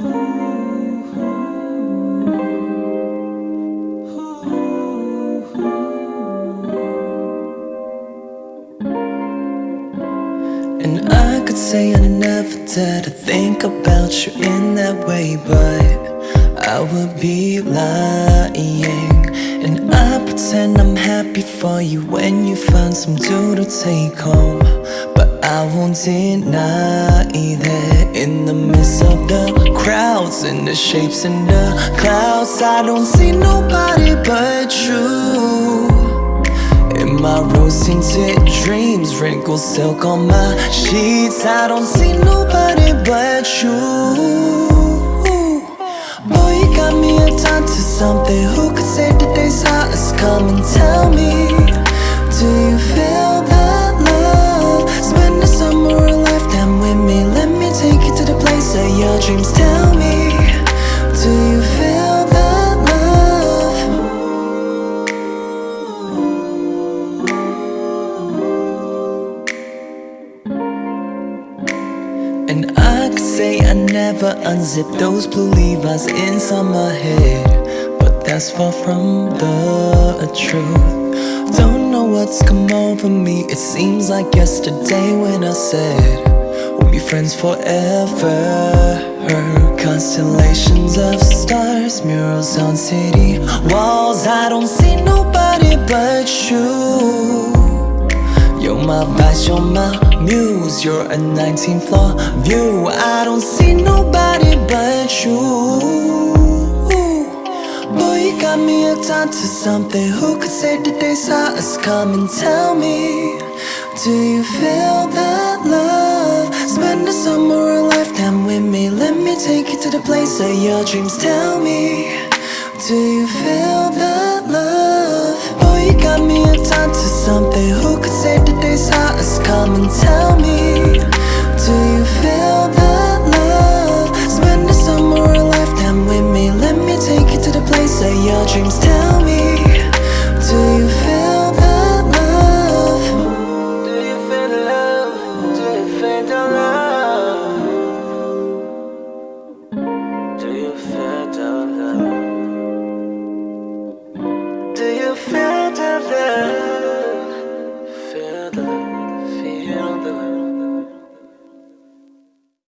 And I could say I never did to think about you in that way But I would be lying. And I pretend I'm happy for you when you find some dude to take home But I won't deny that in the midst of the crowds And the shapes in the clouds. I don't see nobody but you. In my rose-tinted dreams Wrinkled silk on my sheets. I don't see nobody but you. Boy, you got me hooked to something. Who could say the day's hottest? Come and tell me dreams. Tell me Do you feel that love? And I could say I never unzipped those blue Levi's inside my head. But that's far from the truth. Don't know what's come over me. It seems like yesterday when I said We'll be friends forever Constellations of stars Murals on city walls. I don't see nobody but you. You're my vice, you're my muse You're a 19th floor view. I don't see nobody but you. Boy, you got me hooked onto something. Who could say the day's hottest? Come and tell me? Do you feel that the place of your dreams Tell me Do you feel that love? Boy, you got me hooked onto something Who could say the day's hottest? Come and tell me Do you feel that love? Spend the summer or a lifetime with me Let me take you to the place of your dreams